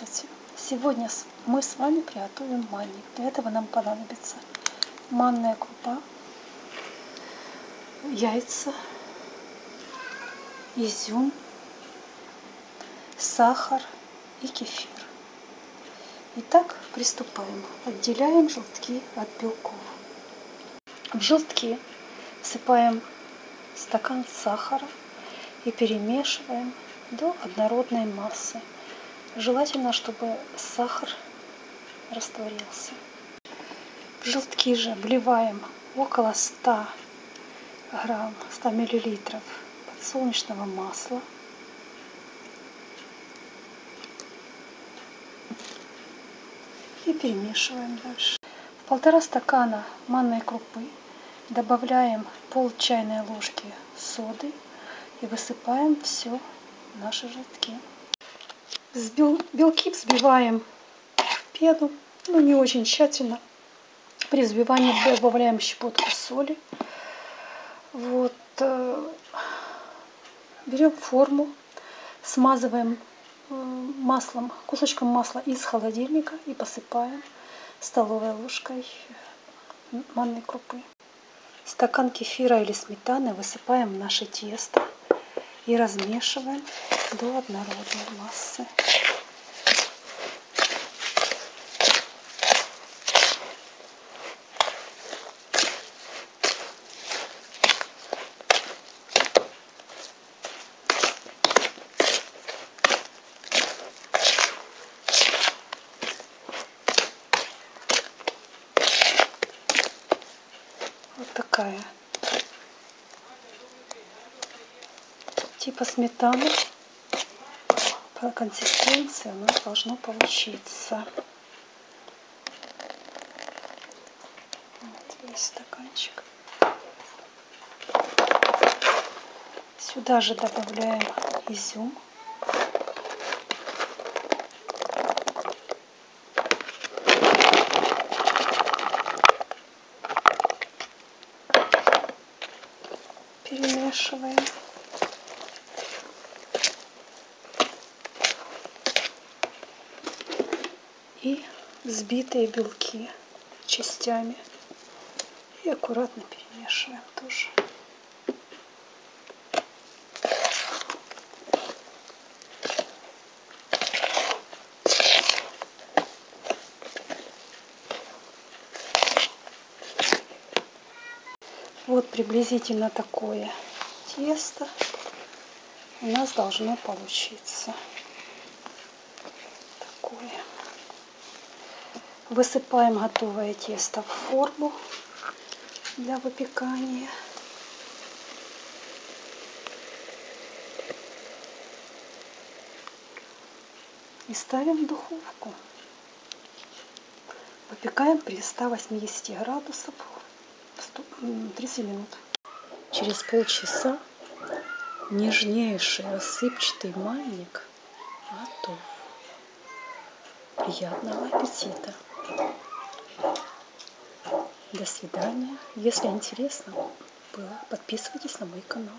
Здравствуйте! Сегодня мы с вами приготовим манник. Для этого нам понадобится манная крупа, яйца, изюм, сахар и кефир. Итак, приступаем. Отделяем желтки от белков. В желтки всыпаем стакан сахара и перемешиваем до однородной массы. Желательно, чтобы сахар растворился. Желтки же вливаем около 100 грамм, 100 миллилитров подсолнечного масла. И перемешиваем дальше. В полтора стакана манной крупы добавляем пол чайной ложки соды и высыпаем все наши желтки. Белки взбиваем в пену, но не очень тщательно. При взбивании добавляем щепотку соли. Вот. Э, берем форму, смазываем э, маслом, кусочком масла из холодильника и посыпаем столовой ложкой манной крупы. Стакан кефира или сметаны высыпаем в наше тесто и размешиваем до однородной массы. Вот такая типа сметаны по консистенции у нас должно получиться. Вот весь стаканчик. Сюда же добавляем изюм. Перемешиваем. И взбитые белки частями. И аккуратно перемешиваем тоже. Вот приблизительно такое тесто у нас должно получиться. Высыпаем готовое тесто в форму для выпекания. И ставим в духовку. Выпекаем при 180 градусов 30 минут. Через полчаса нежнейший рассыпчатый манник готов. Приятного аппетита! До свидания. Если интересно было, подписывайтесь на мой канал.